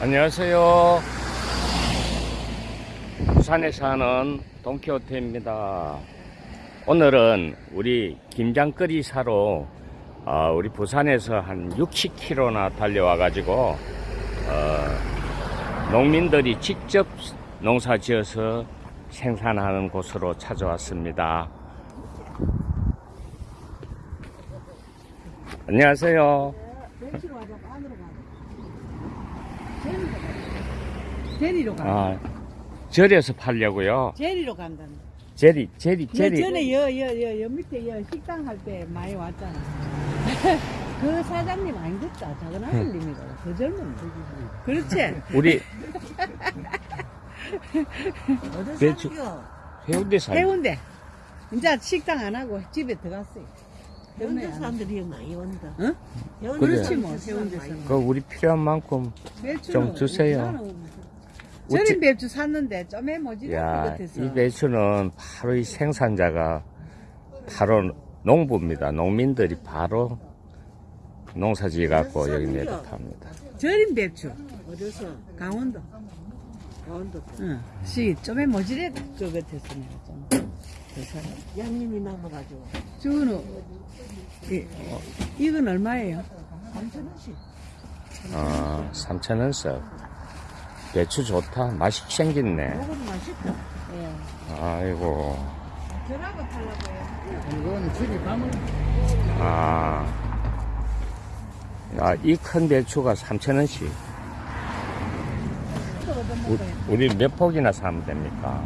안녕하세요. 부산에 사는 돈키호테입니다. 오늘은 우리 김장거리 사러 어, 우리 부산에서 한 60km나 달려와 가지고 어, 농민들이 직접 농사 지어서 생산하는 곳으로 찾아왔습니다. 안녕하세요. 벤치로 가자 안으로 가. 제리로 가. 제리로 가. 아, 절에서 팔려고요. 제리로 간다는. 제리, 제리, 그 제리. 전에 여, 여, 여, 여 밑에 여 식당 할 때 많이 왔잖아. 그 사장님 아니겠다. 작은 아들님이다. 더 젊은. 그렇지. 우리 어디 배추-? 해운대 살. 해운대. 이제 식당 안 하고 집에 들어갔어요. 해운대 사람들이 많이 온다. 응? 그렇지 뭐 해운대 사람. 그 우리 필요한 만큼 좀 주세요. 절임 배추 샀는데 좀에 뭐지? 야, 같아서. 이 배추는 바로 이 생산자가 바로 농부입니다. 농민들이 바로 농사지 갖고 여기 내다 팝니다. 절임 배추. 어디서 강원도. 강원도 응. 시 좀에 그 같아서 내가 좀. 그. 양님이 남아가지고 저거는 이, 이건 얼마예요? 삼천원씩 아, 3,000원 석. 배추 좋다. 맛이 생겼네. 먹으면 맛있다. 예. 아이고. 저라고 팔라고요. 이거는 집에 가면 아. 아, 이 큰 배추가 3,000원씩. 우리 몇 폭이나 사면 됩니까?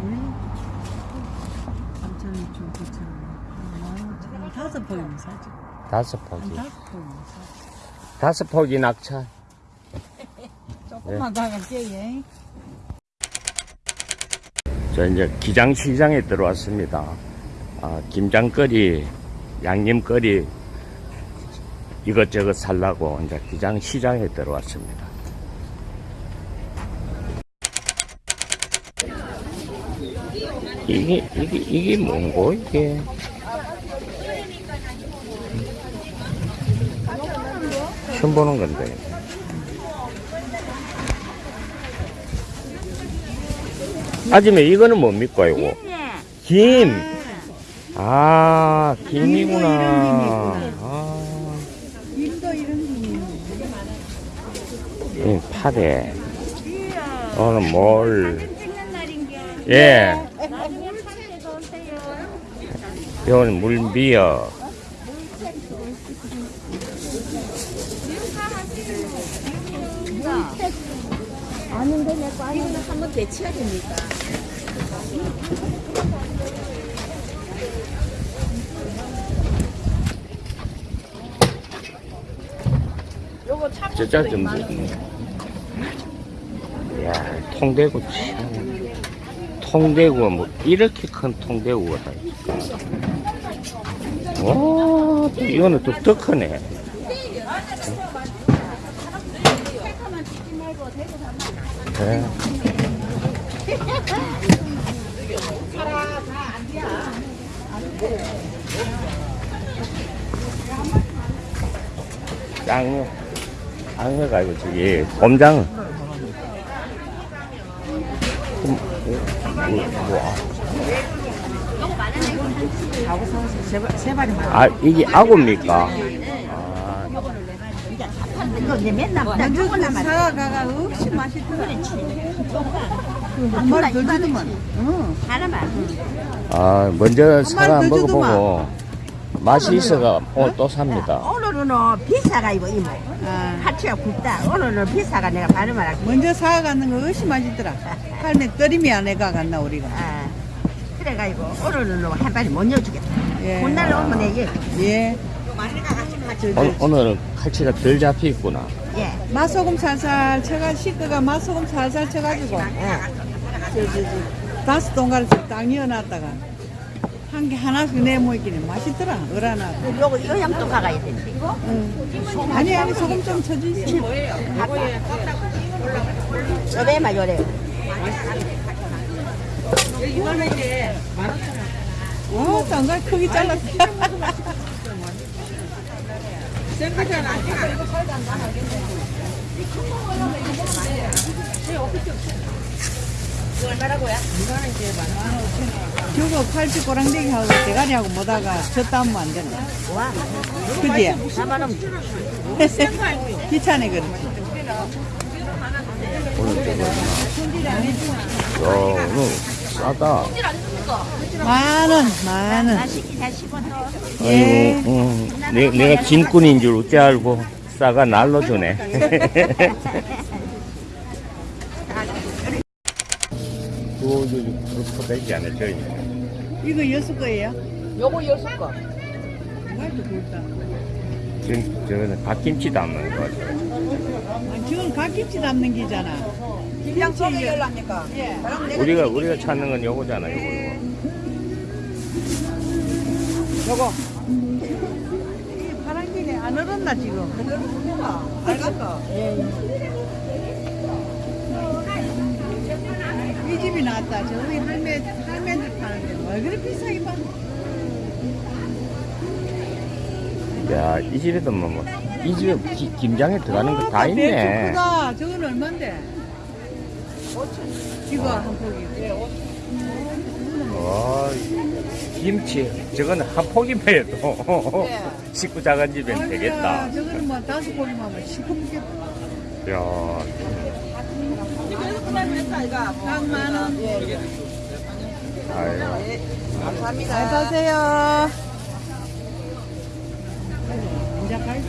3,000원 좀 9,000원. 다섯 포이면 사지. 다섯 한 폭이. 다섯 폭이 낙차. 조금만 더 갈게요. 예. 저 이제 기장시장에 들어왔습니다. 아, 김장거리, 양념거리 이것저것 살라고 이제 기장시장에 들어왔습니다. 이게 이게 이게 뭔고 이게? 처음 보는 건데. 아줌마 이거는 뭡니까 이거? 김. 아 김이구나. 아, 김도 이런 김이 이 파래. 오늘 뭘? 예. 이건 물비어. 이거는 한번 데쳐야 됩니까? 저자 좀 있네. 야, 통대구 참. 통대구가 뭐 이렇게 큰 통대구가 다 있어. 와, 또 이거는 또 더 크네. 네. 짱, 짱해가 아니고 저기 곰장. 아, 이게 악어입니까? 아, 이거 이제 맨날 먼저 그 사과가 없이 맛있더라. 한 마리 더 주더만. 응. 하나만. 아, 먼저 더 먹어보고 맛이 있어가 오늘 또 삽니다. 오늘은 어, 비싸가 이거 이모. 아, 파티가 굵다. 오늘은 비싸가 내가 반을 할게. 먼저 사과 갖는 거 없이 맛있더라. 할매 떨이미 안 해가 갔나 우리가. 아, 그래가지고 오늘은 뭐한 발이 못 넣어주겠다. 예. 혼날 오면 내게. 예. 오늘은 칼치가 덜 잡혀 있구나. 예. 맛소금 살살 쳐가 식구가 맛소금 살살 쳐가지고 저저 저 다섯 동가를 딱 넣어놨다가 한 개 하나씩 내모이기는 맛있더라 어라나 요거 요 양도 가가야 되는데. 이거? 응. 아니 아니 소금 좀 쳐주시 저배만 요래. 어 정말 크게 잘랐 센 거잖아. 저거 팔찌 꼬랑대기하고 대가리하고 뭐다가 저따면 안 되나 그지? 4만 원. 귀찮아 그렇지. 오늘 저거. 야, 오늘 싸다. 만 원, 만 원. 다시 다시 번 더. 예. 아이고, 응. 내, 내가 짐꾼인 줄 어째 알고 싸가 날로 주네. 그거 그렇게 되지 않아 저희. 이거 여섯 거예요? 요거 여섯 거. 말도 좋다. 저, 저거는 갓김치 담는 거. 아, 저건 갓김치 담는 기잖아. 그냥 소개 열랍니까? 예. 우리가 우리가 찾는 건 요거잖아 요거. 요거. 이 파란기네 안 얼었나 지금? 빨간 거. 이 집이 낫다. 저기 할매 할매들 파는데 왜 그래 비싸게 파? 야, 이 집에도 뭐, 뭐, 이 집에 기- 김장에 들어가는 거 다 있네. 배추 크다. 저건 얼만데? 이거 한 포기. 와, 김치. 저거는 한 포기만 해도 식구 작은 집엔 되겠다. 저거는 뭐 다섯 포기만 하면 시커멓겠다. 야, 딱만 원. 아유. 감사합니다. 잘 사세요. 이제 갈뭐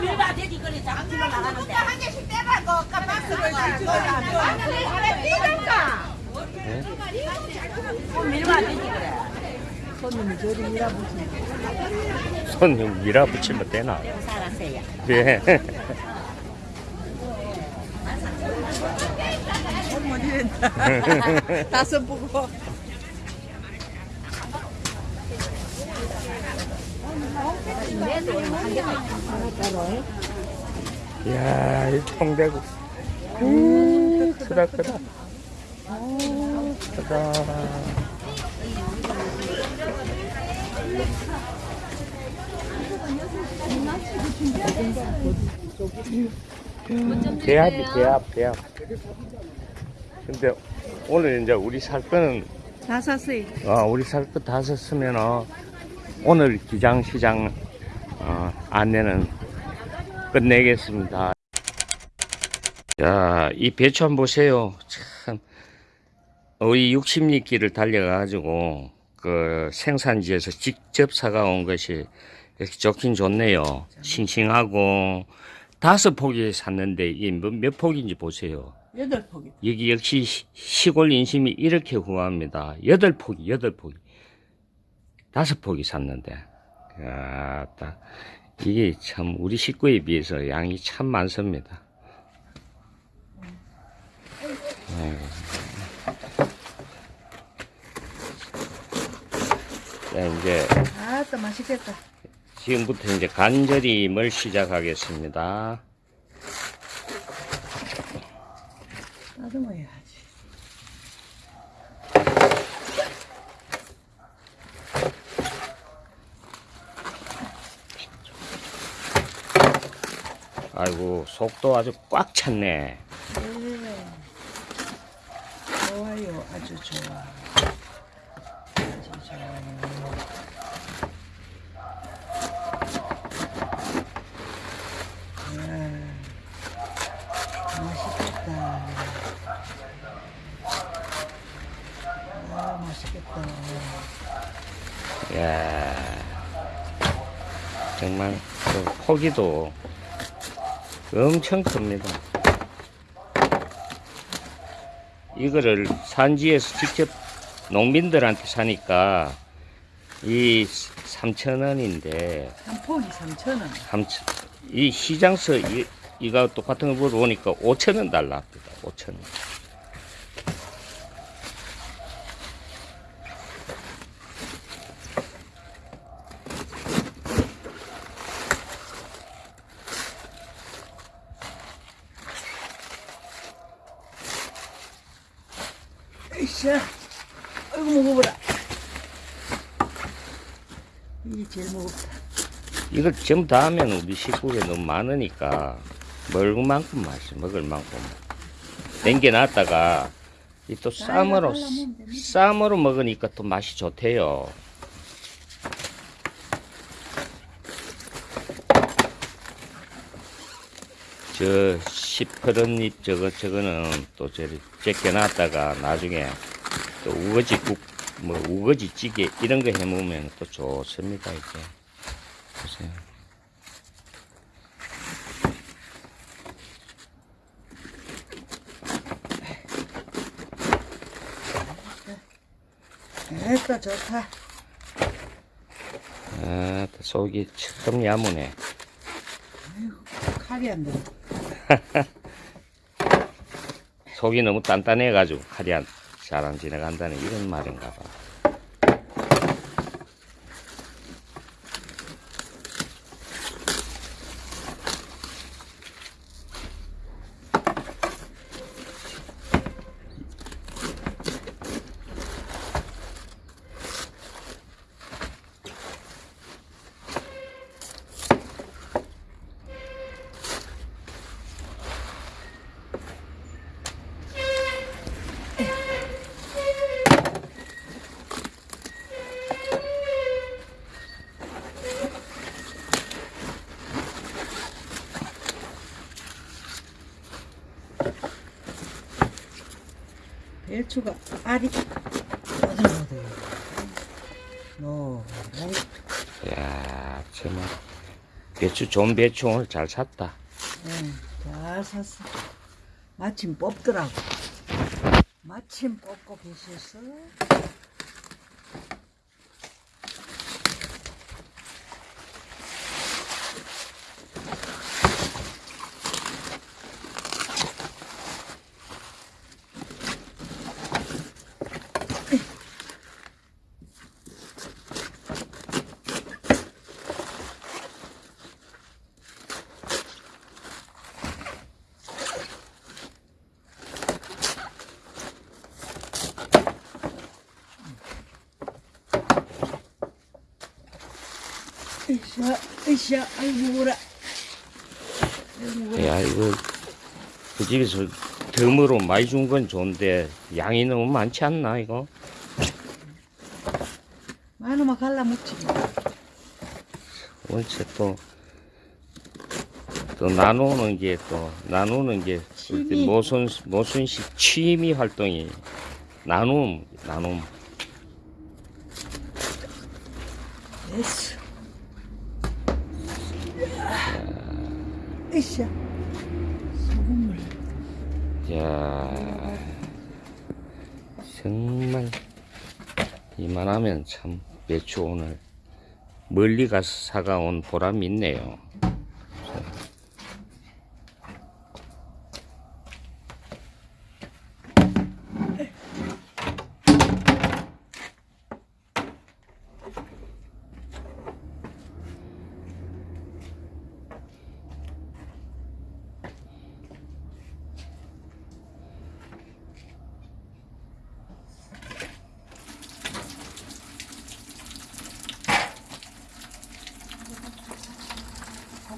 밀바 돼지 거리 장기로 나가는데. 한 개씩 빼봐. 그 깜빡스를 네? 밀바 돼지 그래. 손님이 저리 밀어보시네. 손 밀어붙이면 되나? 살았어요. 예. 손못 이른다. 다섯 보고. 이야, 이 통대구. 음, 크다, 크다. 오, 크다. 대합이 대합, 대합. 근데 오늘 이제 우리 살 거는 다 샀어요. 어, 우리 살 거 다 샀으면 어, 오늘 기장시장 어, 안내는 끝내겠습니다. 자, 이 배추 한번 보세요. 참, 우리 60리길을 달려가지고 그 생산지에서 직접 사가온 것이 이렇게 좋긴 좋네요. 싱싱하고 다섯 포기 샀는데 이 몇, 몇 포기인지 보세요. 여덟 포기. 여기 역시 시- 시골 인심이 이렇게 후합니다. 여덟 포기, 여덟 포기. 다섯 포기 샀는데. 야, 딱. 이게 참, 우리 식구에 비해서 양이 참 많습니다. 자, 이제, 아따 맛있겠다. 지금부터 이제 간절임을 시작하겠습니다. 따듬어야 아이고, 속도 아주 꽉 찼네. 좋아요. 아주 좋아. 아주 좋아요. 아, 맛있겠다. 아, 맛있겠다. 야 정말 그 포기도 엄청 큽니다. 이거를 산지에서 직접 농민들한테 사니까 이 3,000원인데 한 포기 3,000원. 이 시장서 이, 이거 똑같은 거 보러 오니까 5,000원 달랍니다. 5,000원. 으쌰. 아 이고, 먹어보라. 이게 제일 무겁다. 이걸 전부 다 하면 우리 식구가 너무 많으니까 먹을 만큼 맛이 먹을 만큼 땡겨놨다가 이또 쌈으로 쌈으로 먹으니까 또 맛이 좋대요. 저 시퍼런 잎 저거 저거는 또 저리 제껴놨다가 나중에 또 우거지 국 뭐 우거지 찌개 이런 거 해먹으면 또 좋습니다 이게 보세요. 됐다 좋다 아, 또 속이 참 야무네. 칼이 안 들어 속이 너무 단단해가지고 칼이 안, 잘안 지나간다는 이런 말인가 봐. 배추가 알이 어들어들 노 이야, 정말. 배추, 좋은 배추 오늘 잘 샀다. 잘 샀어. 마침 뽑더라고. 마침 뽑고 계셨어 으쌰 으쌰 아이고 뭐라 야, 이거, 그 집에서 덤으로 많이 준 건 좋은데, 양이 너무 많지 않나, 이거? 많으면 갈라먹지 원체 또, 또 나누는 게 또, 나누는 게. 모순, 모순식 취미 활동이, 나눔, 나눔. 됐 어 으쌰 소금물 야 정말 이만하면 참 배추 오늘 멀리 가서 사가온 보람이 있네요.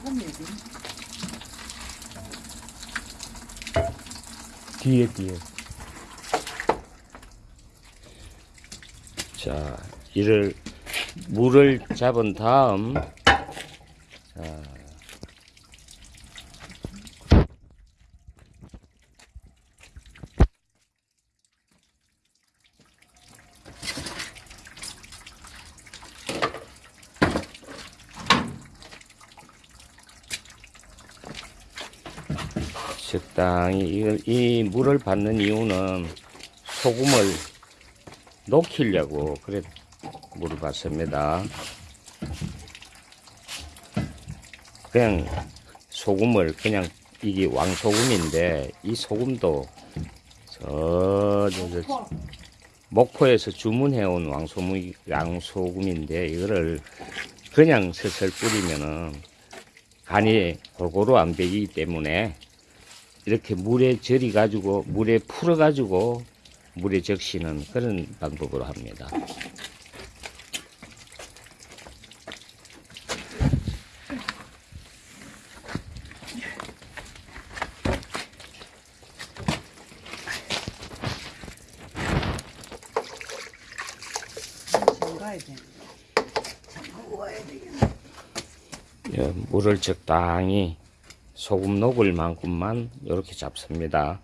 소금 얘기 뒤에 뒤에. 자, 이를 물을 잡은 다음 자, 적당히 이걸 이 물을 받는 이유는 소금을 녹이려고 그래 물을 받습니다. 그냥 소금을 그냥 이게 왕소금인데 이 소금도 저, 저, 저 목포에서 주문해온 왕소금, 왕소금인데 이거를 그냥 슬슬 뿌리면은 간이 골고루 안 배기기 때문에 이렇게 물에 절이 가지고 물에 풀어 가지고 물에 적시는 그런 방법으로 합니다. 예, 물을 적당히 소금 녹을 만큼만 이렇게 잡습니다.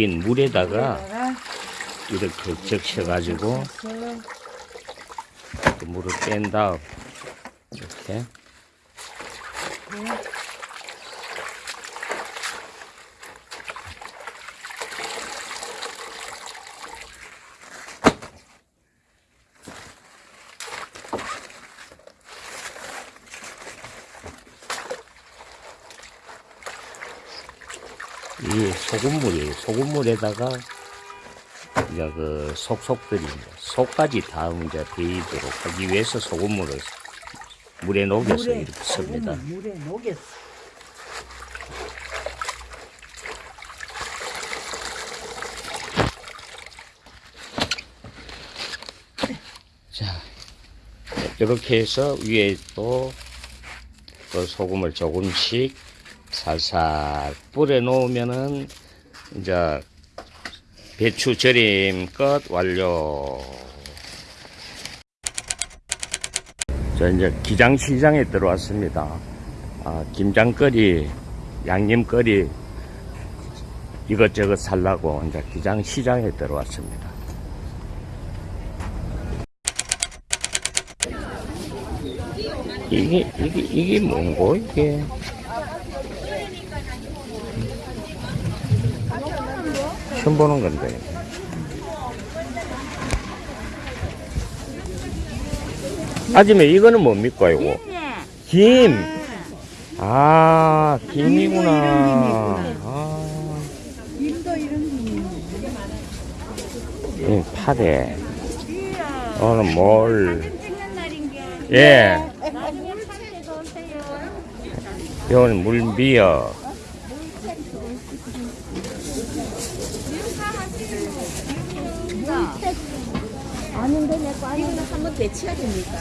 녹인 물에다가 이렇게 적셔가지고 그 물을 뺀 다음 이렇게 이 소금물이에요. 소금물에다가 이제 그 속속들이 속까지 다 이제 배이도록 하기 위해서 소금물을 물에 녹여서 이렇게 씁니다. 물에 녹였어. 자, 이렇게 해서 위에 또 그 소금을 조금씩 살살 뿌려 놓으면은 이제 배추 절임 끝 완료. 저 이제 기장시장에 들어왔습니다. 아, 김장거리, 양념거리 이것저것 살라고 이제 기장시장에 들어왔습니다. 이게 이게 이게 뭔고 이게? 처음 보는 건데. 아줌마 이거는 뭡니까 이거? 김. 아 김이구나. 아, 김도 이런 이 파래. 오늘 뭘? 예. 이건 물비어. 아는데 내거 아닌데 한번 배치해야 됩니까?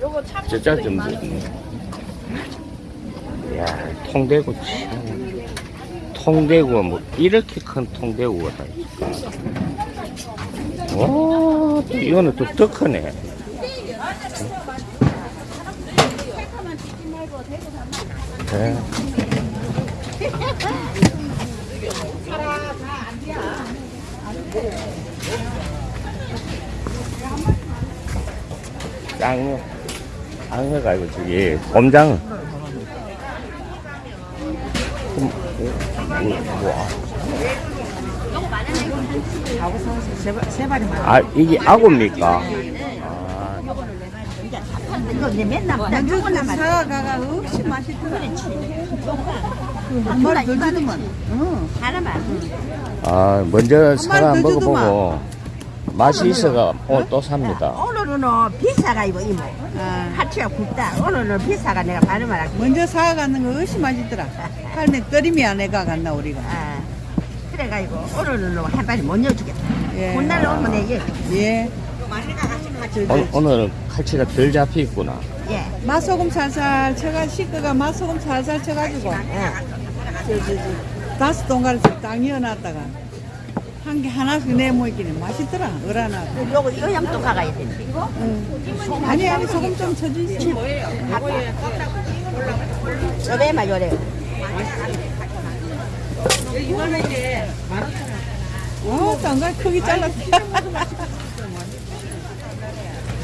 요거 참 저짜 좀. 야, 통대구 참. 통대구가 뭐 이렇게 큰 통대구가 다 있을까? 와, 또 이거는 또 더 크네. 네. 짱, 짱해가 이거 저기 곰장. 음, 뭐, 세 발이 아, 이게 악어입니까? 아, 이거 이제 맨날 나 먼저 요거나 그만 사과가 없이 맛있더라. 한 마리 더 주더만. 응. 하나만. 아, 먼저 사과 더 먹어보고 맛이 있어가 오늘 또 삽니다. 오늘은 어, 비싸가 이거 이모. 아, 파치가 굵다. 오늘은 비싸가 내가 반을 말할게. 먼저 사과 갖는 거 없이 맛있더라. 할매 끓이면 내가 갔나 우리가. 아, 그래가지고 오늘은 어, 한 발이 못 넣어주겠다. 예. 본날 오면 내 예. 예. 오늘, 오늘은 칼치가 덜 잡혀 있구나. 예. 맛소금 살살 쳐가 식구가 맛소금 살살 쳐가지고 저저 저 다섯 동가리씩 딱 이어놨다가 한 개 하나씩 내모이기는 맛있더라. 어라나. 요거 이거 염도 가가야 되는데. 응. 아니 아니 소금 좀 쳐주시. 저배만 요래. 어, 장관 크기 잘랐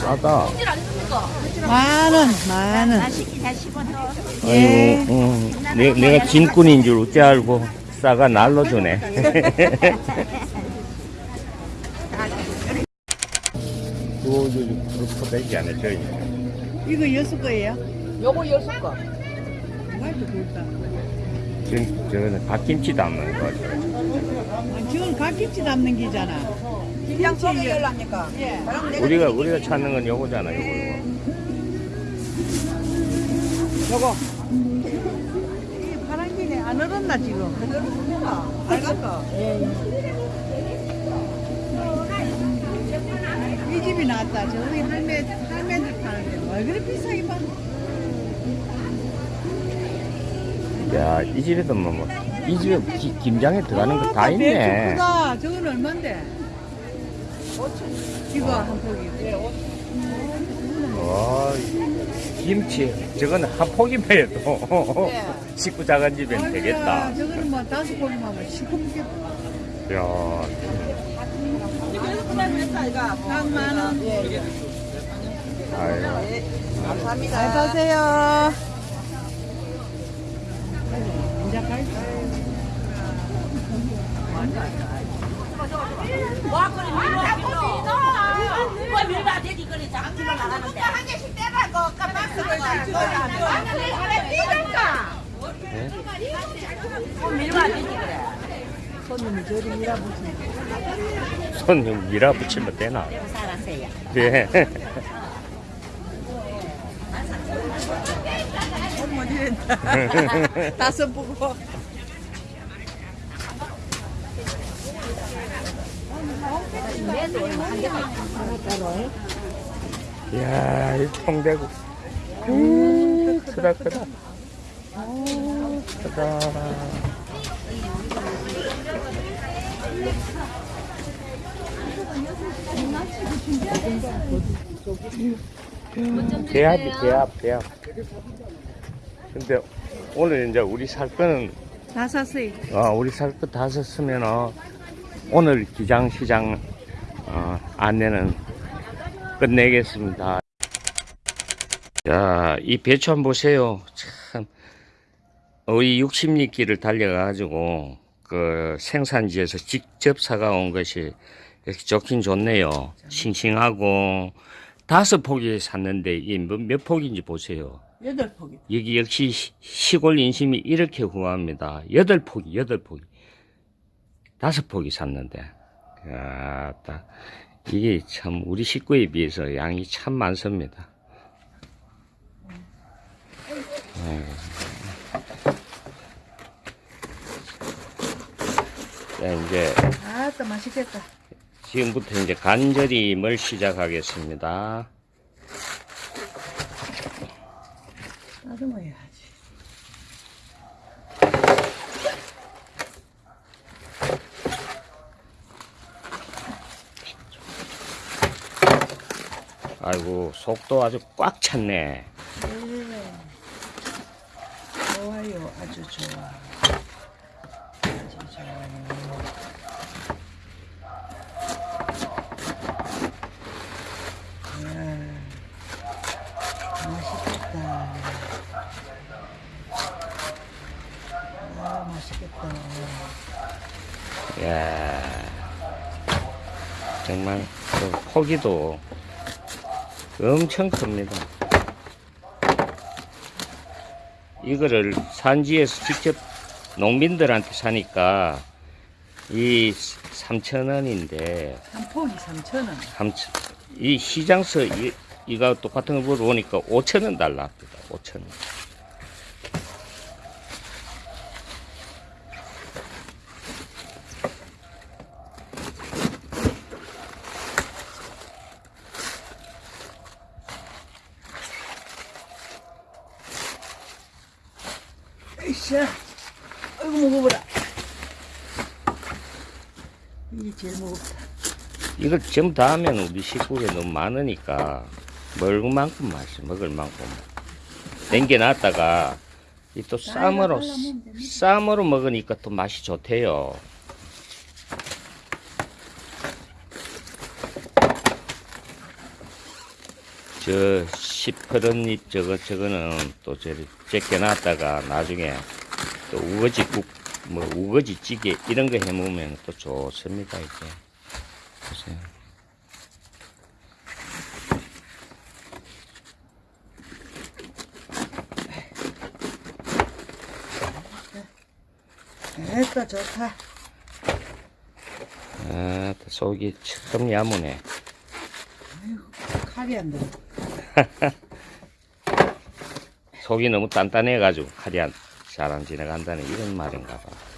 싸다. 만원, 만원. 예. 아이고, 어, 내, 내가 짐꾼인 줄 어찌 알고 싸가 날로 주네. 그거 되지. 이거 여섯 거예요? 요거 여섯 거. 말도 좋다. 지금 저거는 갓김치 담는 거. 아, 저건 갓김치 담는 기잖아. 그냥 소개 열랍니까? 예. 우리가 우리가 찾는 건 요거잖아 요거 요거. 요거. 이 파란 길에 안 얼었나 지금? 빨간 거. 이 집이 낫다. 저기 할매 할매들 파는데 왜 그래 비싸게 봐? 야, 이 집에도 뭐, 뭐, 이 집에 기- 김장에 들어가는 거다 아, 배추 있네. 크다. 저건 얼마인데? 이거 한 포기. 와, 김치. 저거는 한 포기만 해도 식구 작은 집엔 되겠다. 저거는 뭐 다섯 포기만 하면 시커멓게 야, 딱만 원. 아유. 감사합니다. 잘 사세요. 이제 갈까? 와, 그래, 밀어, 밀어. 뭐 밀봐, 돼지 그래, 장기로 나가는데. 한 개씩 떼라고, 깜빡스를 왜 삐졌까? 뭐 밀봐, 돼지 그래. 손님이 저리 밀어붙이네. 손 밀어붙이면 되나? 살았어요. 네. 못 이랬다. 다섯 보고. 이야, 이 통대구. 음, 크다, 크다. 오, 크다. 대합이 대합, 대합. 근데 오늘 이제 우리 살 거는 다 샀어요. 어, 우리 살 거 다 샀으면 어, 오늘 기장시장 어, 안내는 끝내겠습니다. 자, 이 배추 한번 보세요. 참, 우리 60리 길을 달려가지고 그 생산지에서 직접 사가온 것이 이렇게 좋긴 좋네요. 싱싱하고 다섯 포기 샀는데 이몇 포기인지 보세요. 여덟 포기. 여기 역시 시- 시골 인심이 이렇게 후합니다. 여덟 포기, 여덟 포기. 다섯 포기 샀는데. 야, 딱. 이게 참, 우리 식구에 비해서 양이 참 많습니다. 자, 이제, 아따 맛있겠다. 지금부터 이제 간절임을 시작하겠습니다. 따듬어야 아이고, 속도 아주 꽉 찼네. 네. 좋아요. 아주 좋아. 아주 좋아요. 이야, 맛있겠다. 아, 맛있겠다. 야 정말 그 포기도 엄청 큽니다. 이거를 산지에서 직접 농민들한테 사니까 이 3,000원인데 한 포기 3,000원. 이 시장서 이, 이거 똑같은 거 보니까 5,000원 달랍니다. 5,000원. 으쌰. 아이고, 먹어보라. 이게 제일 무겁다. 이걸 전부 다 하면 우리 식구가 너무 많으니까 먹을 만큼 맛이 먹을 만큼 남겨놨다가 이 또 쌈으로 쌈으로 먹으니까 또 맛이 좋대요. 저 시퍼런 잎 저거 저거는 또 저리 제껴놨다가 나중에 또 우거지 국 뭐 우거지 찌개 이런 거 해 먹으면 또 좋습니다 이게 보세요. 됐다 좋다 아, 또 속이 참 야무네. 칼이 안 들어 속이 너무 단단해가지고 칼이 안, 잘안 지나간다는 이런 말인가 봐.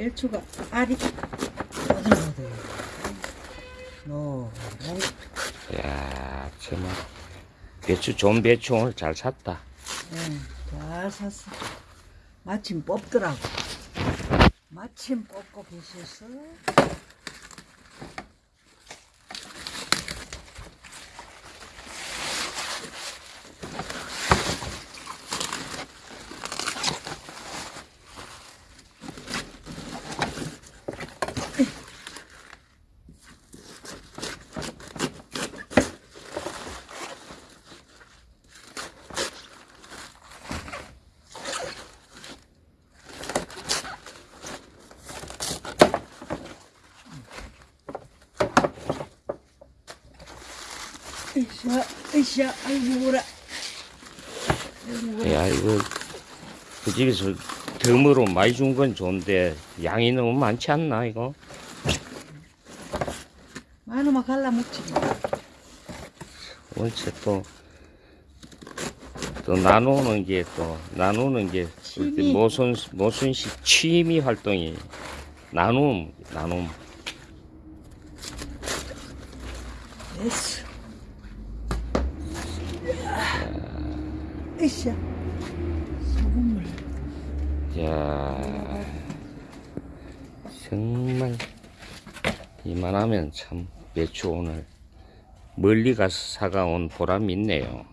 배추가 알이 어들어들 너 이야, 정말. 배추, 좋은 배추 오늘 잘 샀다. 잘 샀어. 마침 뽑더라고. 마침 뽑고 계셨어 으쌰 으쌰 아이고 뭐라 야, 이거, 그 집에서 덤으로 많이 준 건 좋은데, 양이 너무 많지 않나, 이거? 많으면 갈라 먹지 원체 또, 또 나누는 게 또, 나누는 게. 모순, 모순식 취미 활동이, 나눔, 나눔. 됐어 으쌰 소금물 야 정말 이만하면 참 배추 오늘 멀리 가서 사가온 보람이 있네요.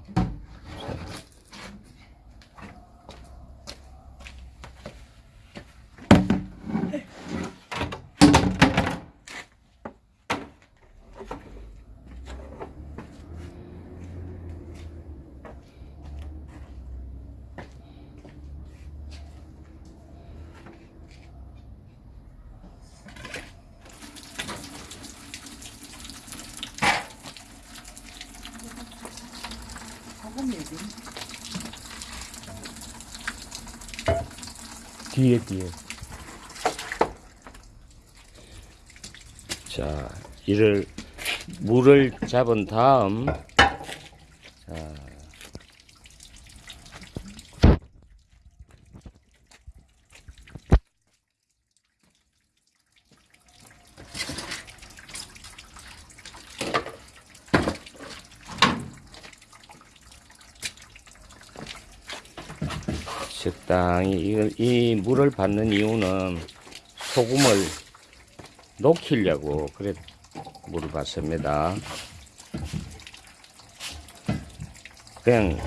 소금 얘기 뒤에 뒤에. 자 이를 물을 잡은 다음 자 적당히 이걸 이 물을 받는 이유는 소금을 녹이려고 그래 물을 받습니다. 그냥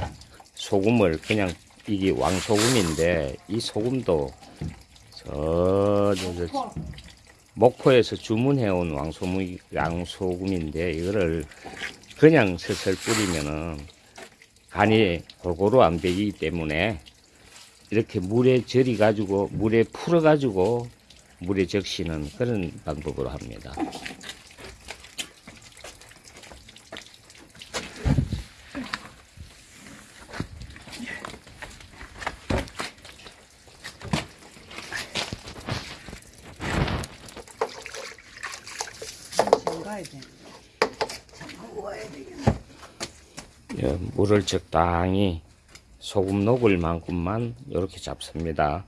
소금을 그냥 이게 왕소금인데 이 소금도 저, 저, 저 목포에서 주문해온 왕소금, 왕소금인데 이거를 그냥 슬슬 뿌리면은 간이 골고루 안 배기기 때문에 이렇게 물에 절이 가지고 물에 풀어 가지고 물에 적시는 그런 방법으로 합니다. 예, 물을 적당히 소금 녹을 만큼만 이렇게 잡습니다.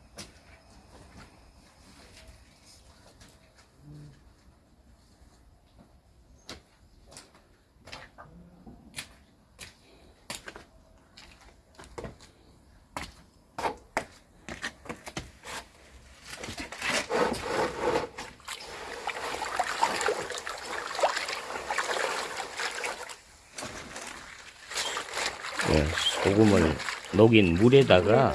예, 소금을 녹인 물에다가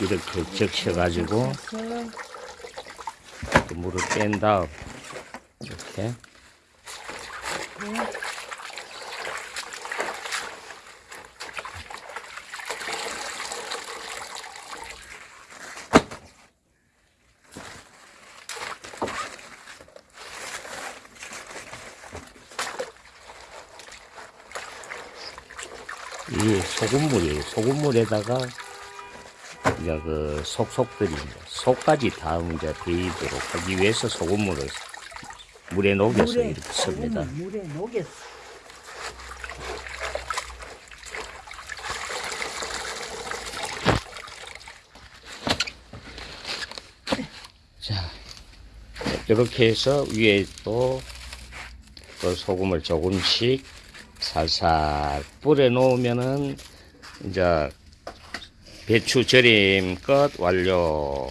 이렇게 적셔가지고 그 물을 뺀 다음 이렇게 이 소금물이에요. 소금물에다가 이제 그 속속들이 이제 속까지 다 이제 배이도록 하기 위해서 소금물을 물에 녹여서 이렇게 씁니다. 물에 녹였어. 자, 이렇게 해서 위에 또, 또 소금을 조금씩 살살 뿌려 놓으면은 이제 배추 절임 끝 완료.